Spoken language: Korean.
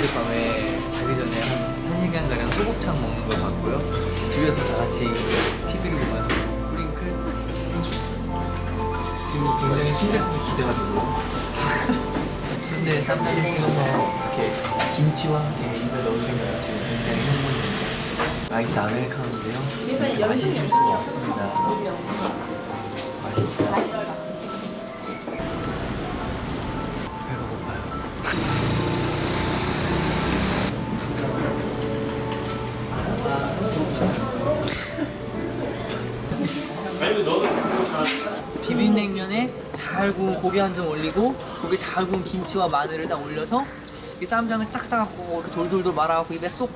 어젯밤에 자기 전에 한 1시간가량 소곱창 먹는 걸 봤고요. 집에서 다 같이 TV를 보면서 프링클? 지금 굉장히 심장이 기대가지고. 근데 쌈장에 찍어서 이렇게 김치와 함께 입에 넣어주는 것 지금 굉장히 흥분입니다. 아이스 아메리카노인데요. 맛있을 수가 없습니다. 맛있다. 배가 고파요. 비빔냉면에 잘 구운 고기 한 점 올리고 거기에 잘 구운 김치와 마늘을 딱 올려서 이 쌈장을 딱 싸갖고 돌돌돌 말아갖고 입에 쏙